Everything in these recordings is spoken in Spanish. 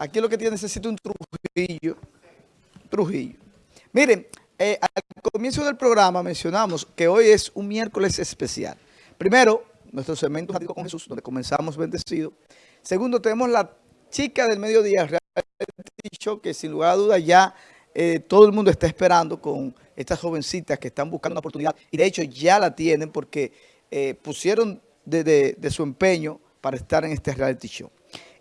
Aquí lo que tiene necesita un Trujillo. Trujillo. Miren, eh, al comienzo del programa mencionamos que hoy es un miércoles especial. Primero, nuestro segmento con Jesús, donde comenzamos bendecido. Segundo, tenemos la chica del mediodía, reality que sin lugar a dudas ya eh, todo el mundo está esperando con estas jovencitas que están buscando una oportunidad. Y de hecho ya la tienen porque eh, pusieron de, su empeño para estar en este reality show.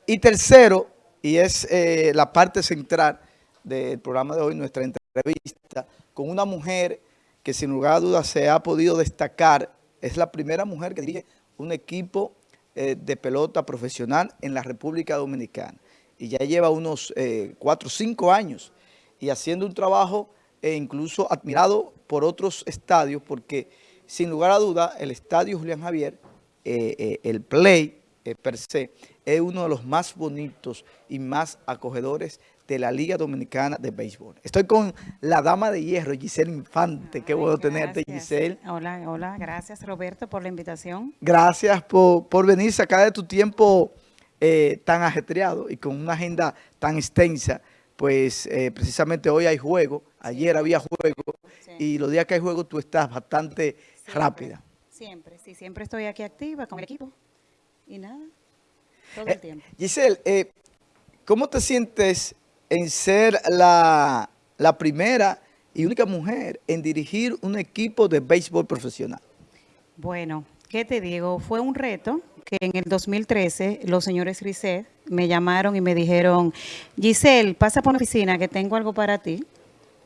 Y tercero, y es eh, la parte central del programa de hoy, nuestra entrevista, con una mujer que sin lugar a dudas se ha podido destacar, es la primera mujer que dirige un equipo eh, de pelota profesional en la República Dominicana. Y ya lleva unos eh, cuatro o cinco años y haciendo un trabajo e incluso admirado por otros estadios, porque sin lugar a duda el estadio Julián Javier, el Play per se, es uno de los más bonitos y más acogedores de la Liga Dominicana de Béisbol. Estoy con la dama de hierro, Giselle Infante. Qué bueno tenerte, Giselle. Hola, hola. Gracias, Roberto, por la invitación. Gracias por, por venir, sacar de tu tiempo eh, tan ajetreado y con una agenda tan extensa. Pues eh, precisamente hoy hay juego, ayer había juego y los días que hay juego tú estás bastante rápida. Siempre, sí, siempre estoy aquí activa con el equipo y nada. Todo el eh. Giselle, eh, ¿cómo te sientes en ser la, primera y única mujer en dirigir un equipo de béisbol profesional? Bueno, ¿qué te digo? Fue un reto que en el 2013 los señores Risset me llamaron y me dijeron, Giselle, pasa por la oficina que tengo algo para ti.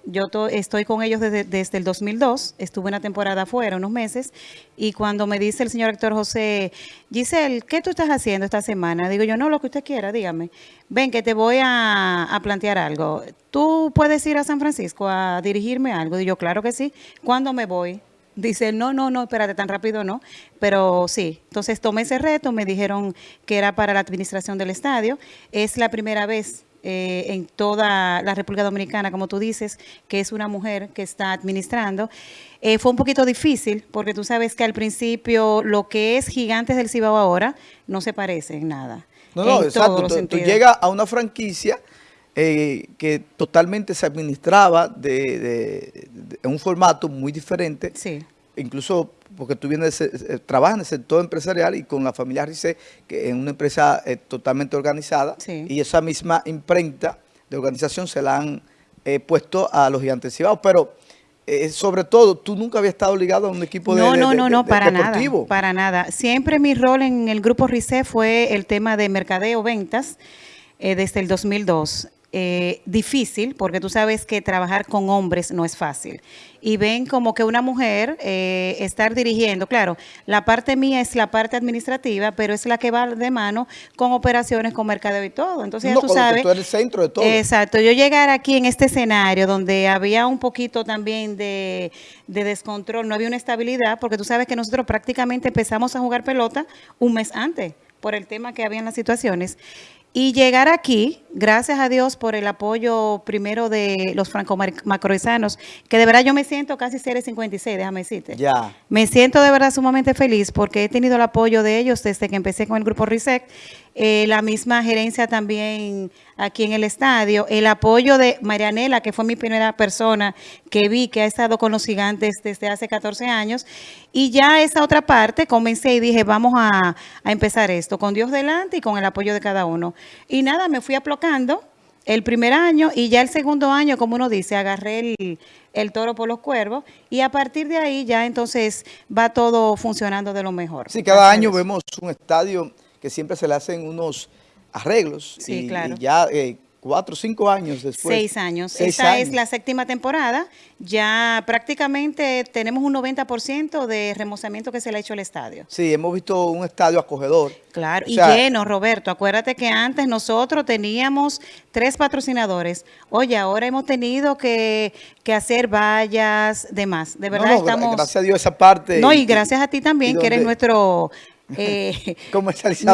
Yo estoy con ellos desde, el 2002, estuve una temporada afuera, unos meses, y cuando me dice el señor actor José, Giselle, ¿qué tú estás haciendo esta semana? Digo yo, no, lo que usted quiera, dígame. Ven, que te voy a, plantear algo. ¿Tú puedes ir a San Francisco a dirigirme algo? Digo yo, claro que sí. ¿Cuándo me voy? Dice, no, no, no, espérate, tan rápido no. Pero sí, entonces tomé ese reto, me dijeron que era para la administración del estadio. Es la primera vez eh, en toda la República Dominicana, como tú dices, que es una mujer que está administrando. Eh, fue un poquito difícil porque tú sabes que al principio lo que es Gigantes del Cibao ahora no se parece en nada. No, no, exacto. Tú, llegas a una franquicia eh, que totalmente se administraba de, en un formato muy diferente. Sí. Incluso porque tú vienes, eh, trabajas en el sector empresarial y con la familia Rice, que es una empresa eh, totalmente organizada, y esa misma imprenta de organización se la han eh, puesto a los gigantes cibados, pero sobre todo, tú nunca habías estado ligado a un equipo de, no, no, no, no, para Nada, para nada. Siempre mi rol en el grupo RICE fue el tema de mercadeo, ventas, desde el 2002. Eh, difícil, porque tú sabes que trabajar con hombres no es fácil. Y ven como que una mujer eh, estar dirigiendo, claro, la parte mía es la parte administrativa, pero es la que va de mano con operaciones, con mercadeo y todo. Entonces, tú sabes... Tú eres el centro de todo. Exacto. Yo llegar aquí en este escenario donde había un poquito también de, de descontrol, no había una estabilidad, porque tú sabes que nosotros prácticamente empezamos a jugar pelota un mes antes por el tema que había en las situaciones. Y llegar aquí, gracias a Dios por el apoyo primero de los franco-macroizanos, que de verdad yo me siento casi seres 56, déjame decirte. Ya. Me siento de verdad sumamente feliz porque he tenido el apoyo de ellos desde que empecé con el grupo RISEC, eh, la misma gerencia también aquí en el estadio, el apoyo de Marianela, que fue mi primera persona que vi que ha estado con los gigantes desde hace 14 años, y ya esa otra parte comencé y dije, vamos a, empezar esto, con Dios delante y con el apoyo de cada uno. Y nada, me fui el primer año y ya el segundo año, como uno dice, agarré el, el, toro por los cuervos y a partir de ahí ya entonces va todo funcionando de lo mejor. Sí, cada año vemos un estadio que siempre se le hacen unos arreglos. Sí, y, claro. ya eh, cuatro o cinco años después. Seis años. Esta es la séptima temporada. Ya prácticamente tenemos un 90% de remozamiento que se le ha hecho al estadio. Sí, hemos visto un estadio acogedor. Claro, y lleno, Roberto. Acuérdate que antes nosotros teníamos tres patrocinadores. Oye, ahora hemos tenido que, hacer vallas, demás. De verdad estamos... Gracias a Dios esa parte. No, y gracias a ti también, que eres nuestro eh.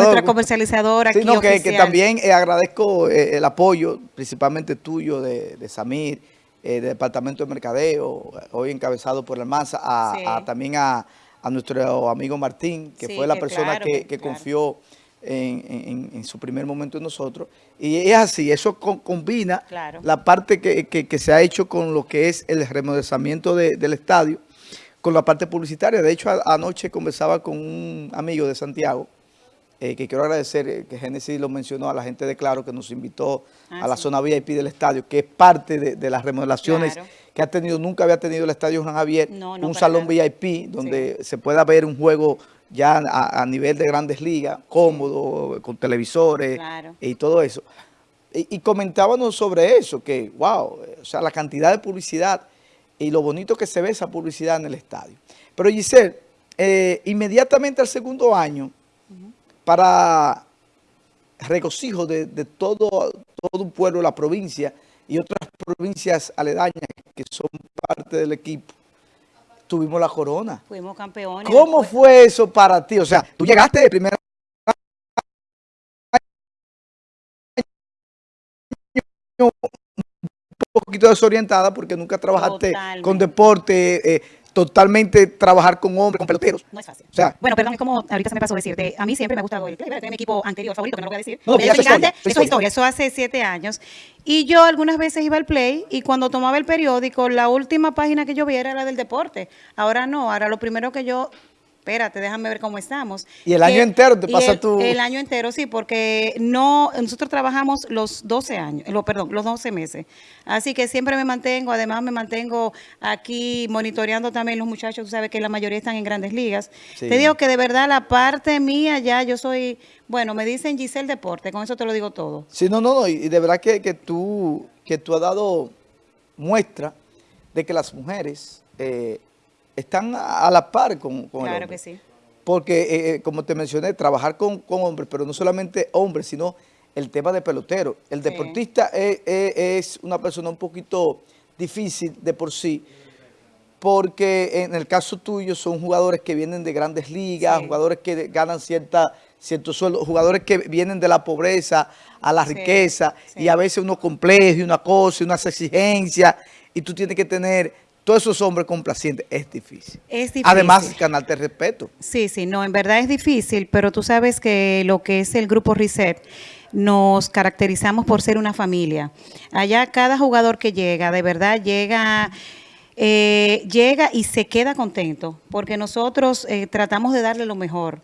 Nuestra comercializadora aquí que, también eh, agradezco eh, el apoyo, principalmente tuyo, de, Samir, del Departamento de Mercadeo, hoy encabezado por la Almanza, a, también a, nuestro amigo Martín, que fue la persona que, confió en, en- en su primer momento en nosotros. Y es así, eso co- combina Claro. la parte que, se ha hecho con lo que es el remodelamiento de- del estadio, con la parte publicitaria. De hecho, anoche conversaba con un amigo de Santiago, eh, que quiero agradecer, eh, que Génesis lo mencionó a la gente de Claro, que nos invitó Ah, a la sí. zona VIP del estadio, que es parte de, de las remodelaciones Claro. que ha tenido, nunca había tenido el estadio Juan Javier, No, no, un salón nada. VIP donde se pueda ver un juego ya a, a nivel de grandes ligas, cómodo, con televisores Claro. y todo eso. Y, y comentábamos sobre eso, que wow, o sea, la cantidad de publicidad y lo bonito que se ve esa publicidad en el estadio. Pero Giselle, eh, inmediatamente al segundo año, para regocijo de, de todo, todo un pueblo, la provincia y otras provincias aledañas que son parte del equipo, tuvimos la corona. Fuimos campeones. ¿Cómo fue eso para ti? O sea, tú llegaste de primera poquito desorientada porque nunca trabajaste Totalmente. con deporte, eh, totalmente trabajar con hombres, con peloteros. No es fácil. O sea, bueno, perdón, es como ahorita se me pasó decirte, a mí siempre me ha gustado el play, mi equipo anterior favorito, que no lo voy a decir. No, Porque ya me es historia, es eso es historia. historia, eso hace siete años. Y yo algunas veces iba al play y cuando tomaba el periódico, la última página que yo vi era la del deporte. Ahora no, ahora lo primero que yo... Espérate, déjame ver cómo estamos. Y el año entero te pasa el- tu- El año entero, sí, porque no, nosotros trabajamos los 12 años, lo, perdón, los 12 meses. Así que siempre me mantengo, además me mantengo aquí monitoreando también los muchachos, tú sabes que la mayoría están en grandes ligas. Sí. Te digo que de verdad la parte mía ya yo soy, bueno, me dicen Giselle Deporte, con eso te lo digo todo. Sí, no, no, no, y y de verdad que, que tú, que tú has dado muestra de que las mujeres eh, están a la par con, con el Claro hombre. que sí. Porque, eh, eh, como te mencioné, trabajar con, con hombres, pero no solamente hombres, sino el tema de pelotero. El deportista es, es- es una persona un poquito difícil de por sí, porque en el caso tuyo son jugadores que vienen de grandes ligas, Sí. jugadores que ganan cierta, cierto sueldo, jugadores que vienen de la pobreza a la Sí, riqueza, sí. y a veces uno complejo y una cosa, unas exigencias, y tú tienes que tener todos esos hombres complacientes. Es difícil. Es difícil. Además, ganarte respeto. Sí, sí, no, en verdad es difícil, pero tú sabes que lo que es el grupo Reset nos caracterizamos por ser una familia. Allá cada jugador que llega, de verdad llega, eh, llega y se queda contento, porque nosotros eh, tratamos de darle lo mejor.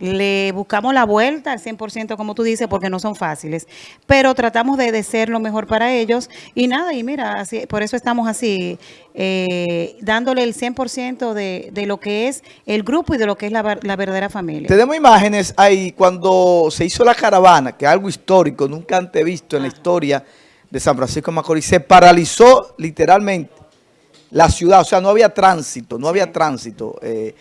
Le buscamos la vuelta al 100%, como tú dices, porque no son fáciles, pero tratamos de, de ser lo mejor para ellos. Y nada, y mira, así, por eso estamos así, eh, dándole el 100% de, de lo que es el grupo y de lo que es la, ver- la verdadera familia. Tenemos imágenes ahí cuando se hizo la caravana, que es algo histórico, nunca antes visto en la historia de San Francisco de Macorís. Se paralizó literalmente la ciudad, o sea, no había tránsito, no había tránsito. eh,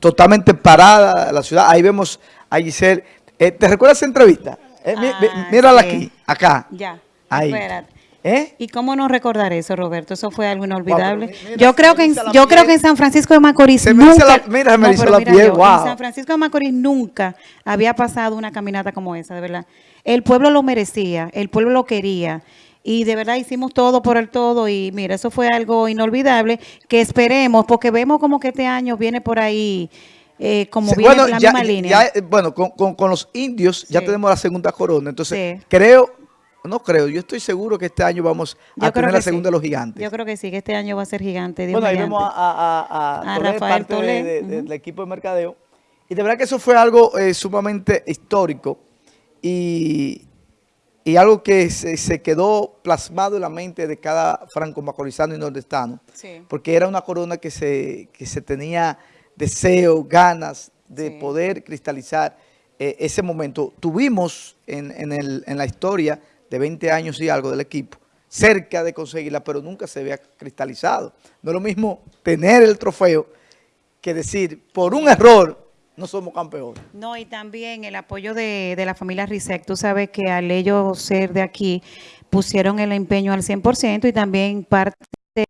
totalmente parada la ciudad. Ahí vemos a Giselle. Eh, ¿Te recuerdas esa entrevista? Eh, Ah, mírala sí. aquí, acá. Ya, Ahí. espérate. ¿Eh? ¿Y cómo no recordar eso, Roberto? Eso fue algo inolvidable. Wow, pero mira, yo creo que en, yo creo que en San Francisco de Macorís Se me eriza nunca, la- mira, se me eriza pero la piel, yo, wow. En San Francisco de Macorís nunca había pasado una caminata como esa, de verdad. El pueblo lo merecía, el pueblo lo quería. Y de verdad hicimos todo por el todo y mira, eso fue algo inolvidable que esperemos, porque vemos como que este año viene por ahí eh, como Sí, viene bueno, la ya- misma línea. ya, eh, bueno, con, con- con los indios ya tenemos la segunda corona. Entonces, Sí. creo, no creo, yo estoy seguro que este año vamos Yo a tener la segunda sí. de los gigantes. Yo creo que sí, que este año va a ser gigante. Dios Bueno, ahí vemos a, a- a- a A Tolé, Rafael parte de- del equipo de mercadeo. Y de verdad que eso fue algo eh, sumamente histórico y, y algo que se, se quedó plasmado en la mente de cada franco macorizano y nordestano. Sí. Porque era una corona que se, que se tenía deseo, ganas de Sí. poder cristalizar eh, ese momento. Tuvimos en, en el- en la historia de 20 años y algo del equipo, cerca de conseguirla, pero nunca se había cristalizado. No es lo mismo tener el trofeo que decir, por un error, no somos campeones. No, y también el apoyo de, de la familia Risec. Tú sabes que al ellos ser de aquí, pusieron el empeño al 100% y también parte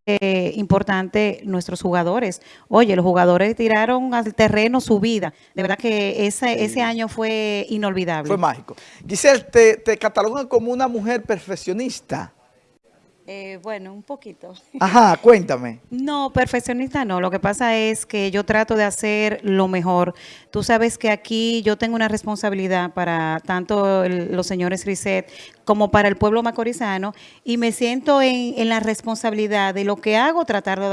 eh, importante nuestros jugadores. Oye, los jugadores tiraron al terreno su vida. De verdad que ese, ese año fue inolvidable. Fue mágico. Giselle, te, te catalogan como una mujer perfeccionista. Eh, bueno, un poquito. Ajá, cuéntame. No, perfeccionista no. Lo que pasa es que yo trato de hacer lo mejor. Tú sabes que aquí yo tengo una responsabilidad para tanto el- los señores Risset como para el pueblo macorizano y me siento en, en la responsabilidad de lo que hago, tratar de,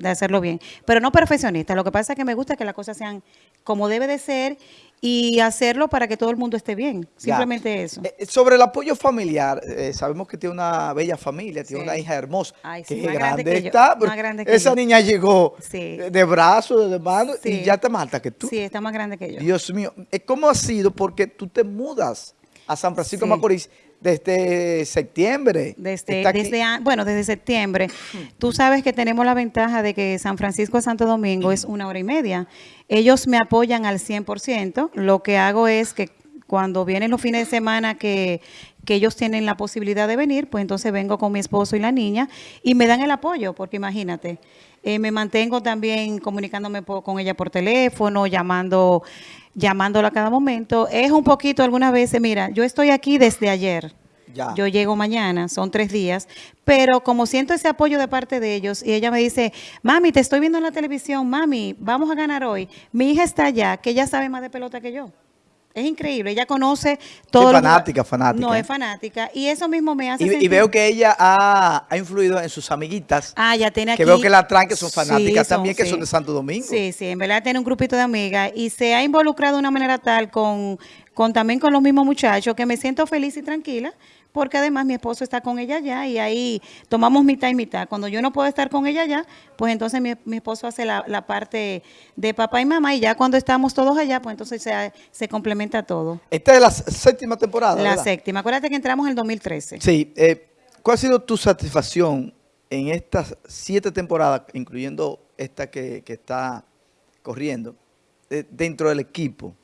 de hacerlo bien. Pero no perfeccionista. Lo que pasa es que me gusta que las cosas sean como debe de ser y hacerlo para que todo el mundo esté bien. Ya. Simplemente eso. Eh, sobre el apoyo familiar, eh, sabemos que tiene una bella familia, tiene Sí. una hija hermosa, Ay, que sí, más grande grande que yo, está, más grande que esa yo. niña llegó Sí. de, de brazo, de mano, y ya está más alta que tú. Sí, está más grande que yo. Dios mío, eh, ¿cómo ha sido? Porque tú te mudas a San Francisco de Macorís desde septiembre. Desde, desde an- bueno, desde septiembre. Tú sabes que tenemos la ventaja de que San Francisco de Santo Domingo es una hora y media. Ellos me apoyan al 100%. Lo que hago es que cuando vienen los fines de semana que, que ellos tienen la posibilidad de venir, pues entonces vengo con mi esposo y la niña y me dan el apoyo, porque imagínate, eh, me mantengo también comunicándome po- con ella por teléfono, llamando, llamándola a cada momento. Es un poquito algunas veces, mira, yo estoy aquí desde ayer. Ya. Yo llego mañana, son tres días, pero como siento ese apoyo de parte de ellos y ella me dice, mami, te estoy viendo en la televisión, mami, vamos a ganar hoy. Mi hija está allá, que ella sabe más de pelota que yo. Es increíble, ella conoce todo. lo- fanática, fanática, No, es fanática. Y eso mismo me hace Y, veo que ella ha, ha influido en sus amiguitas, Ah, ya tiene aquí. que veo que la traen, que son Sí, fanáticas son- también, que son de Santo Domingo. Sí, sí, en verdad tiene un grupito de amigas y se ha involucrado de una manera tal con, con también con los mismos muchachos que me siento feliz y tranquila porque además mi esposo está con ella allá y ahí tomamos mitad y mitad. Cuando yo no puedo estar con ella allá, pues entonces mi, mi esposo hace la, la parte de papá y mamá y ya cuando estamos todos allá, pues entonces se, se complementa todo. Esta es la séptima temporada, La ¿verdad? séptima. Acuérdate que entramos en el 2013. Sí. eh, ¿Cuál ha sido tu satisfacción en estas siete temporadas, incluyendo esta que, que está corriendo, eh, dentro del equipo?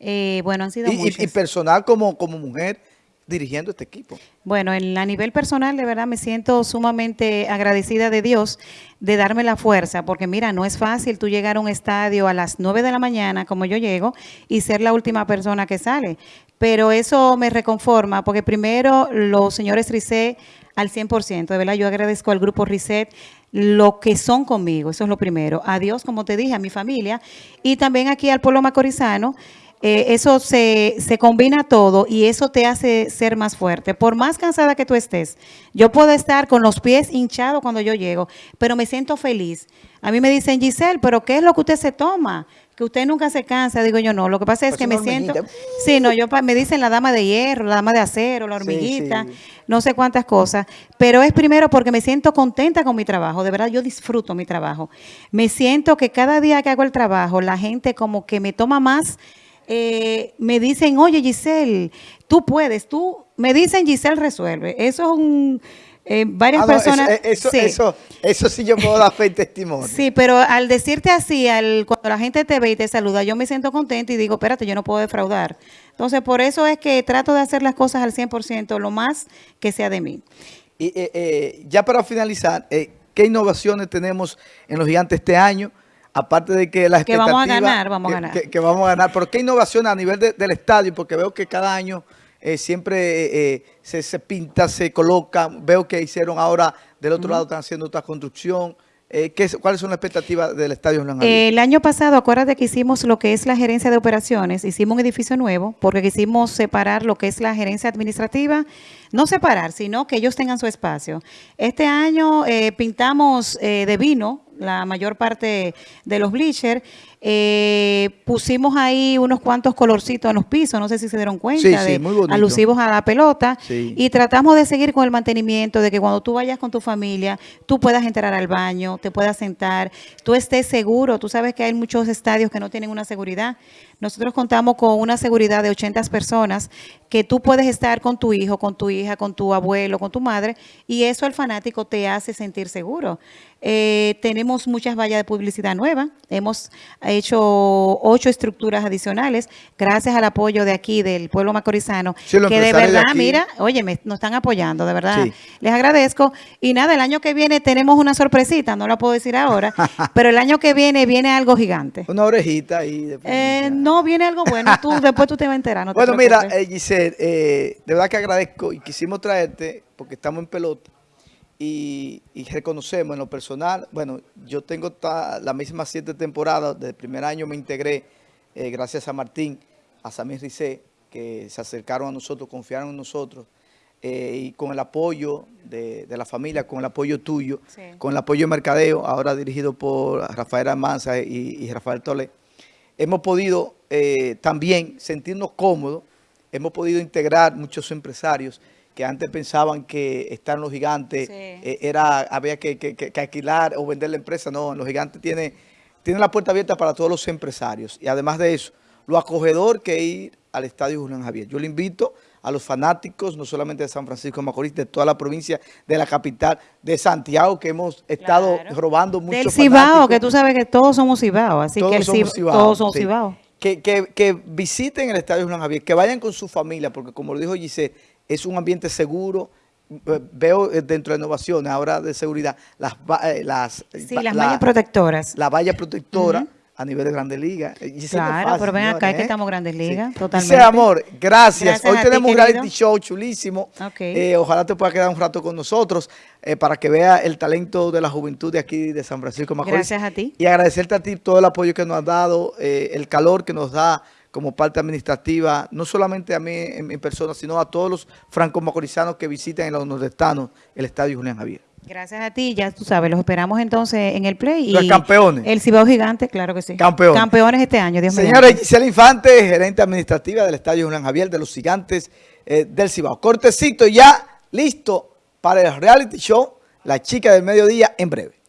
Eh, bueno, han sido Y, muchas. y personal como, como mujer dirigiendo este equipo. Bueno, en, a nivel personal, de verdad, me siento sumamente agradecida de Dios de darme la fuerza, porque mira, no es fácil tú llegar a un estadio a las 9 de la mañana, como yo llego, y ser la última persona que sale. Pero eso me reconforma, porque primero los señores Risset al 100%, de verdad, yo agradezco al grupo Risset lo que son conmigo, eso es lo primero. A Dios, como te dije, a mi familia, y también aquí al pueblo macorizano, eh, eso se, se combina todo y eso te hace ser más fuerte. Por más cansada que tú estés, yo puedo estar con los pies hinchados cuando yo llego, pero me siento feliz. A mí me dicen, Giselle, pero ¿qué es lo que usted se toma? Que usted nunca se cansa. Digo yo, no, lo que pasa es Pues que me siento... Sí, no, yo me dicen la dama de hierro, la dama de acero, la Sí, hormiguita, sí. no sé cuántas cosas, pero es primero porque me siento contenta con mi trabajo, de verdad yo disfruto mi trabajo. Me siento que cada día que hago el trabajo, la gente como que me toma más, eh, me dicen, oye Giselle, tú puedes, tú, me dicen Giselle resuelve. Eso es un, eh, varias Ah, no, personas... Eso, eso, sí. eso, eso sí yo puedo dar fe y testimonio. Sí, pero al decirte así, al, cuando la gente te ve y te saluda, yo me siento contenta y digo, espérate, yo no puedo defraudar. Entonces, por eso es que trato de hacer las cosas al 100%, lo más que sea de mí. Y eh, eh, ya para finalizar, eh, ¿qué innovaciones tenemos en los gigantes este año? Aparte de que las Que vamos a ganar, vamos a ganar. Que, que vamos a ganar. Pero ¿qué innovaciones a nivel de- del estadio? Porque veo que cada año eh, siempre eh, eh, se, se pinta, se coloca. Veo que hicieron ahora, del otro lado están haciendo otra construcción. Eh, ¿qué es- ¿Cuáles son las expectativas del estadio? El año pasado, acuérdate que hicimos lo que es la gerencia de operaciones, hicimos un edificio nuevo porque quisimos separar lo que es la gerencia administrativa, no separar, sino que ellos tengan su espacio. Este año eh, pintamos eh, de vino la mayor parte de los bleachers, eh, pusimos ahí unos cuantos colorcitos en los pisos, no sé si se dieron cuenta, Sí, sí, de- muy alusivos a la pelota, Sí. y tratamos de seguir con el mantenimiento de que cuando tú vayas con tu familia, tú puedas entrar al baño, te puedas sentar, tú estés seguro. Tú sabes que hay muchos estadios que no tienen una seguridad. Nosotros contamos con una seguridad de 80 personas que tú puedes estar con tu hijo, con tu hija, con tu abuelo, con tu madre, y eso el fanático te hace sentir seguro. Eh, tenemos muchas vallas de publicidad nuevas, hemos hecho ocho estructuras adicionales gracias al apoyo de aquí, del pueblo macorizano, Sí, que de verdad, mira, oye, me, nos están apoyando, de verdad. Sí. Les agradezco. Y nada, el año que viene tenemos una sorpresita, no la puedo decir ahora, pero el año que viene viene algo gigante. Una orejita ahí. de Eh, no, viene algo bueno, tú, después tú te vas a enterar. No te bueno, mira, eh, Giselle, eh, de verdad que agradezco y quisimos traerte, porque estamos en pelota, y, y reconocemos en lo personal, bueno, yo tengo ta- la misma siete temporadas, desde el primer año me integré, eh, gracias a Martín, a Samir Rizé, que se acercaron a nosotros, confiaron en nosotros, eh, y con el apoyo de, de la familia, con el apoyo tuyo, Sí. con el apoyo de Mercadeo, ahora dirigido por Rafael Almanza y, y Rafael Tole, hemos podido eh, también sentirnos cómodos, hemos podido integrar muchos empresarios que antes pensaban que estar en los gigantes Sí. eh, era había que, que- que- que alquilar o vender la empresa. No, los gigantes tiene, tiene la puerta abierta para todos los empresarios. Y además de eso, lo acogedor que ir al Estadio Julián Javier. Yo le invito a los fanáticos, no solamente de San Francisco de Macorís, de toda la provincia, de la capital, de Santiago, que hemos estado Claro. robando muchos Del Cibao, fanáticos. que tú sabes que todos somos Cibao, así Todos que el Cibao, todos somos sí. Cibao. Que, que- que visiten el Estadio Julián Javier, que vayan con su familia, porque como lo dijo Giselle, es un ambiente seguro. Eh, Veo eh, dentro de innovaciones, ahora de seguridad, las, eh, las, Sí, las la- mallas protectoras. la valla protectora a nivel de Grandes Ligas. Eh, Claro, fácil, pero ven acá, es que ¿eh? estamos Grandes Ligas, Sí. totalmente. Giselle, amor, gracias. Gracias Hoy a ti, tenemos un querido. reality show chulísimo. Ok. Eh, ojalá te pueda quedar un rato con nosotros eh, para que vea el talento de la juventud de aquí de San Francisco Macorís. Gracias a ti. Y agradecerte a ti todo el apoyo que nos has dado, el calor que nos da como parte administrativa, no solamente a mí en mi persona, sino a todos los franco-macorizanos que visitan en los nordestanos el Estadio Julián Javier. Gracias a ti, ya tú sabes, los esperamos entonces en el play. Los y campeones. El Cibao Gigante, claro que sí. Campeones. Campeones este año, Dios mío. Señora Gisela Infante, gerente administrativa del Estadio Julián Javier de los Gigantes eh, del Cibao. Cortecito ya listo para el reality show La Chica del Mediodía en breve.